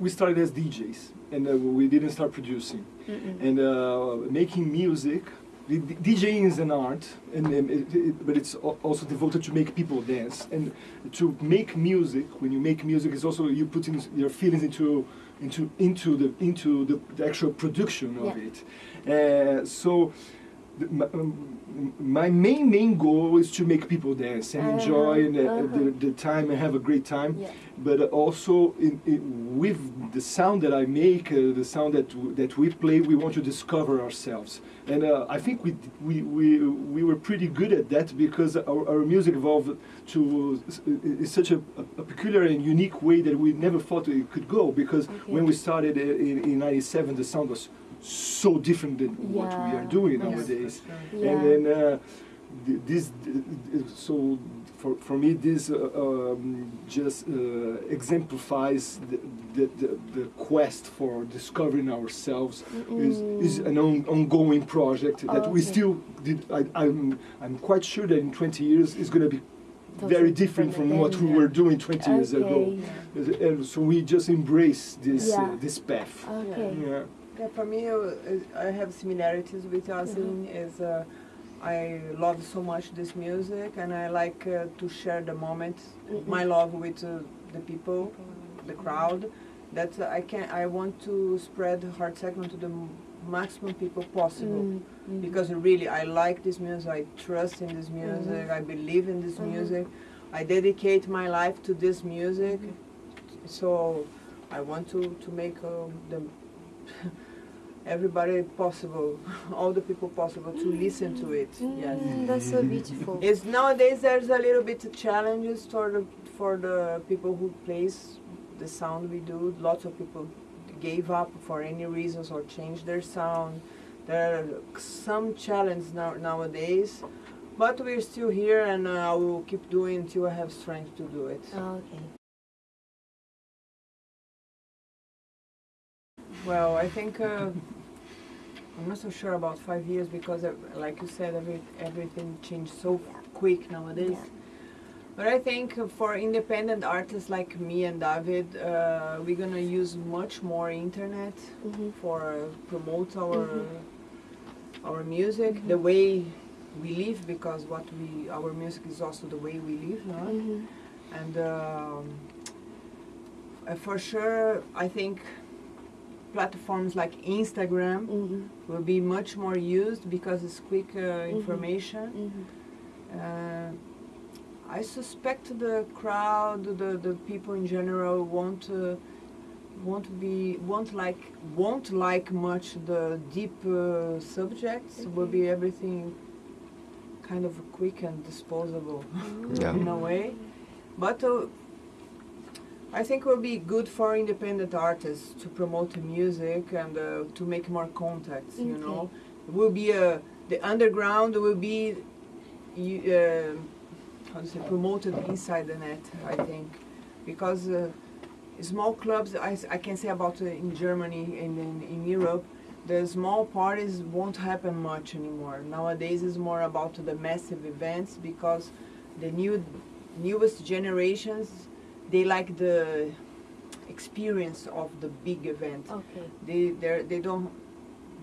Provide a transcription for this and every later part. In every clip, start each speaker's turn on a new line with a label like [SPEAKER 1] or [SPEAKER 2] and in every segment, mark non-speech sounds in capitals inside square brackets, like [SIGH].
[SPEAKER 1] we started as DJs and uh, we didn't start producing. And uh, making music, DJing is an art, and, um, it, it, but it's also devoted to make people dance. And to make music, when you make music, is also you put in your feelings into into into the into the, the actual production of
[SPEAKER 2] Yeah.
[SPEAKER 1] it. Uh, so. The- My, um, main main goal is to make people dance and enjoy and, uh,
[SPEAKER 2] Uh-huh.
[SPEAKER 1] the, the time and have a great time
[SPEAKER 2] Yeah.
[SPEAKER 1] but also in, in, with the sound that I make, uh, the sound that w- that we play, we want to discover ourselves, and uh, I think we, we we we were pretty good at that because our, our music evolved to in such a, a peculiar and unique way that we never thought it could go. Because
[SPEAKER 2] Okay.
[SPEAKER 1] when we started uh, in in '97, the sound was so different than what we are doing
[SPEAKER 2] Yes.
[SPEAKER 1] nowadays.
[SPEAKER 2] Yeah.
[SPEAKER 1] And then uh, th- this, uh, so for, for me, this uh, um, just uh, exemplifies the, the, the, the quest for discovering ourselves is, is an on, ongoing project that we still did. I, I'm, I'm quite sure that in 20 years it's going to be very different from what we were doing 20 years ago.
[SPEAKER 2] Okay.
[SPEAKER 1] And so we just embrace this,
[SPEAKER 2] Yeah.
[SPEAKER 1] uh, this path.
[SPEAKER 2] Okay.
[SPEAKER 1] Yeah.
[SPEAKER 3] Yeah, for me, uh, I have similarities with Yasin. Is uh, I love so much this music, and I like uh, to share the moment, my love with uh, the people, the crowd. That uh, I can, I want to spread hard techno to the m- maximum people possible.
[SPEAKER 2] Mm, mm.
[SPEAKER 3] Because really, I like this music. I trust in this music. I believe in this
[SPEAKER 2] Mhm.
[SPEAKER 3] music. I dedicate my life to this music.
[SPEAKER 2] Mm-hmm.
[SPEAKER 3] So I want to to make uh, the [LAUGHS] everybody possible, [LAUGHS] all the people possible to listen to it. Yes.
[SPEAKER 2] Mm, that's so beautiful.
[SPEAKER 3] It's nowadays there's a little bit of challenges for the for the people who plays the sound we do. Lots of people gave up for any reasons or changed their sound. There are some challenges now nowadays, but we're still here and uh, I will keep doing until I have strength to do it.
[SPEAKER 2] okay.
[SPEAKER 3] Well, I think uh, I'm not so sure about five years because, uh, like you said, every, everything changed so quick nowadays.
[SPEAKER 2] Yeah.
[SPEAKER 3] But I think for independent artists like me and David, uh, we're gonna use much more internet
[SPEAKER 2] Mhm.
[SPEAKER 3] for uh, promote our
[SPEAKER 2] Mhm.
[SPEAKER 3] our music, the way we live, because what we our music is also the way we live, no?
[SPEAKER 2] Mhm.
[SPEAKER 3] and um, uh, for sure, I think platforms like Instagram
[SPEAKER 2] Mhm.
[SPEAKER 3] will be much more used because it's quick uh,
[SPEAKER 2] Mm-hmm.
[SPEAKER 3] information.
[SPEAKER 2] Mhm.
[SPEAKER 3] Uh, I suspect the crowd, the, the people in general won't uh, won't be won't like won't like much the deep uh, subjects. Will be everything kind of quick and disposable
[SPEAKER 4] Yeah. [LAUGHS]
[SPEAKER 3] in a way. But uh, I think it will be good for independent artists to promote the music and uh, to make more contacts. You know, it will be a the underground will be uh, how to say promoted inside the net. I think because uh, small clubs I can say about uh, in Germany and in, in Europe. The small parties won't happen much anymore. Nowadays, it's more about the massive events because the new newest generations they like the experience of the big event.
[SPEAKER 2] Okay.
[SPEAKER 3] They they they don't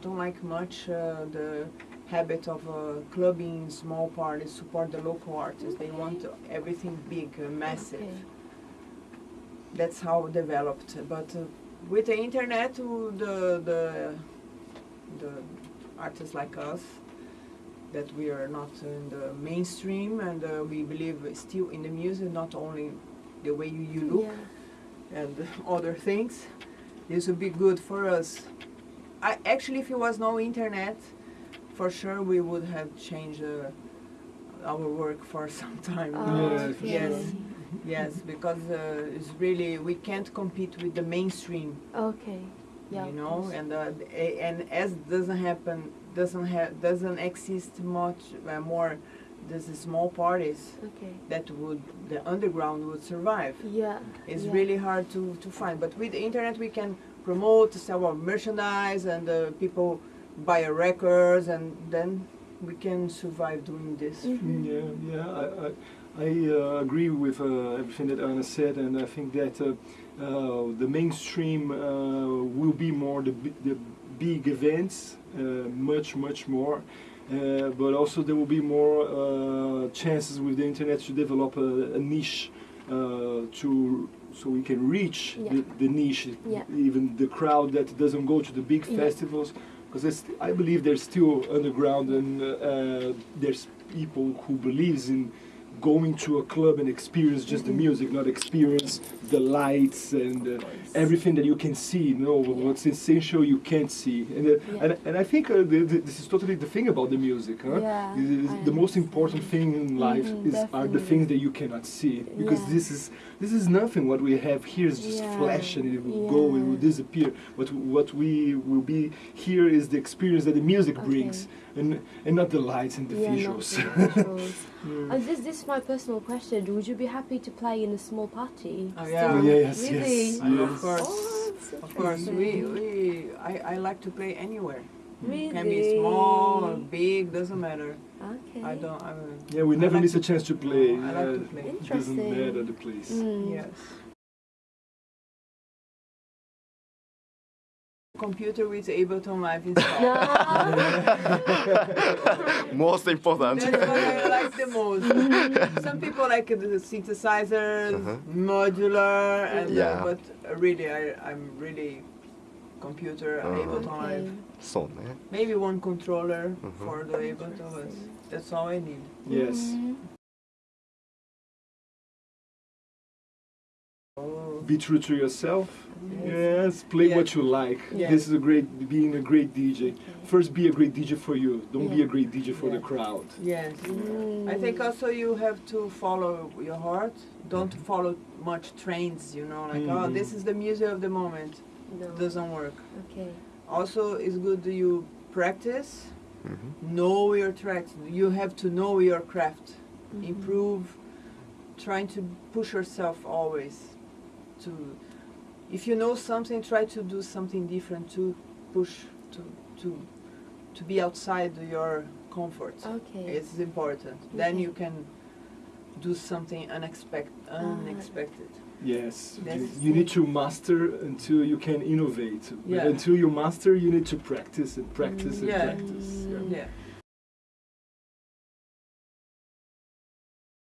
[SPEAKER 3] don't like much uh, the habit of uh, clubbing small parties, support the local artists. They want everything big, uh, massive.
[SPEAKER 2] Okay.
[SPEAKER 3] That's how it developed. But uh, with the internet, uh, the the the artists like us, that we are not in the mainstream and uh, we believe still in the music, not only the way you, you look
[SPEAKER 2] Yeah.
[SPEAKER 3] and other things. This would be good for us. I actually, if it was no internet, for sure we would have changed uh, our work for [LAUGHS] some time.
[SPEAKER 2] Oh,
[SPEAKER 1] Yeah, for
[SPEAKER 3] yes,
[SPEAKER 2] okay.
[SPEAKER 3] yes, because uh, it's really we can't compete with the mainstream,
[SPEAKER 2] Okay. Yeah.
[SPEAKER 3] you know, and uh, and as doesn't happen, doesn't have, doesn't exist much uh, more. There's small parties
[SPEAKER 2] Okay.
[SPEAKER 3] that would the underground would survive.
[SPEAKER 2] Yeah.
[SPEAKER 3] It's
[SPEAKER 2] yeah.
[SPEAKER 3] really hard to, to find. But with the internet, we can promote, sell our merchandise, and uh, people buy our records, and then we can survive doing this.
[SPEAKER 2] Mhm.
[SPEAKER 1] Yeah, yeah, I, I, I uh, agree with uh, everything that Anna said, and I think that uh, uh, the mainstream uh, will be more the, bi- the big events, uh, much, much more. Uh, but also there will be more uh, chances with the internet to develop a, a niche uh, to so we can reach
[SPEAKER 2] Yeah.
[SPEAKER 1] the, the niche,
[SPEAKER 2] Yeah.
[SPEAKER 1] even the crowd that doesn't go to the big
[SPEAKER 2] Yeah.
[SPEAKER 1] festivals because I believe there's still underground and uh, there's people who believes in going to a club and experience just the music, not experience the lights and uh, everything that you can see. No,
[SPEAKER 2] Yeah.
[SPEAKER 1] what's essential you can't see. And uh,
[SPEAKER 2] Yeah.
[SPEAKER 1] and, and I think uh, the, the, this is totally the thing about the music. Huh?
[SPEAKER 2] Yeah,
[SPEAKER 1] the most important thing in life
[SPEAKER 2] Mhm,
[SPEAKER 1] is are the things that you cannot see because
[SPEAKER 2] Yeah.
[SPEAKER 1] this is this is nothing. What we have here is just flash and it will go, it will disappear. What what we will be here is the experience that the music
[SPEAKER 2] Okay.
[SPEAKER 1] brings, and and not the lights and the
[SPEAKER 2] yeah,
[SPEAKER 1] visuals.
[SPEAKER 2] the visuals.
[SPEAKER 1] Yeah. [LAUGHS]
[SPEAKER 2] Uh, this, this is my personal question. Would you be happy to play in a small party?
[SPEAKER 3] Oh,
[SPEAKER 2] Still?
[SPEAKER 3] yeah.
[SPEAKER 1] Yes,
[SPEAKER 2] really?
[SPEAKER 1] yes, yes.
[SPEAKER 3] Of course,
[SPEAKER 2] Oh,
[SPEAKER 3] of course. We, we I, I like to play anywhere.
[SPEAKER 2] Really?
[SPEAKER 3] Can be small or big, doesn't matter.
[SPEAKER 2] Okay.
[SPEAKER 3] I don't. I mean,
[SPEAKER 1] Yeah, we
[SPEAKER 3] I
[SPEAKER 1] never
[SPEAKER 3] like
[SPEAKER 1] miss a chance to play.
[SPEAKER 3] I like to
[SPEAKER 1] uh,
[SPEAKER 3] play.
[SPEAKER 1] It doesn't
[SPEAKER 2] Interesting.
[SPEAKER 1] matter the place.
[SPEAKER 2] Mm.
[SPEAKER 3] Yes. computer with Ableton Live installed. [LAUGHS]
[SPEAKER 2] No. [LAUGHS]
[SPEAKER 4] most important.
[SPEAKER 3] That's what I like the most. Some people like the synthesizers,
[SPEAKER 4] uh -huh.
[SPEAKER 3] modular, and uh,
[SPEAKER 4] yeah.
[SPEAKER 3] Uh, but really, I, am really computer
[SPEAKER 4] uh
[SPEAKER 3] -huh.
[SPEAKER 2] Ableton.
[SPEAKER 3] Live.
[SPEAKER 4] So. Eh?
[SPEAKER 3] Maybe one controller
[SPEAKER 4] -huh.
[SPEAKER 3] for the Ableton, that's all I need.
[SPEAKER 1] Yes.
[SPEAKER 2] Mm
[SPEAKER 3] -hmm.
[SPEAKER 1] Be true to yourself.
[SPEAKER 3] Yes.
[SPEAKER 1] Yes, play
[SPEAKER 3] Yeah.
[SPEAKER 1] what you like.
[SPEAKER 3] Yeah.
[SPEAKER 1] This is a great being a great DJ.
[SPEAKER 2] Okay.
[SPEAKER 1] First, be a great DJ for you. Don't be a great DJ for the crowd.
[SPEAKER 3] Yes.
[SPEAKER 2] Mm.
[SPEAKER 3] I think also you have to follow your heart. Don't follow much trends, you know, like, oh,
[SPEAKER 1] Mhm.
[SPEAKER 3] this is the music of the moment.
[SPEAKER 2] No.
[SPEAKER 3] Doesn't work.
[SPEAKER 2] Okay.
[SPEAKER 3] Also, it's good that you practice,
[SPEAKER 4] Mhm.
[SPEAKER 3] know your tracks. You have to know your craft,
[SPEAKER 2] Mhm.
[SPEAKER 3] improve, trying to push yourself always. To, if you know something, try to do something different to push to to to be outside your comfort.
[SPEAKER 2] Okay.
[SPEAKER 3] It's important. Then you can do something unexpected.
[SPEAKER 2] Ah.
[SPEAKER 3] Unexpected.
[SPEAKER 1] Yes,
[SPEAKER 3] That's
[SPEAKER 1] you, you need to master until you can innovate.
[SPEAKER 3] Yeah.
[SPEAKER 1] until you master, you need to practice and practice and
[SPEAKER 3] Yeah.
[SPEAKER 1] practice. Yeah.
[SPEAKER 2] Mm.
[SPEAKER 3] Yeah.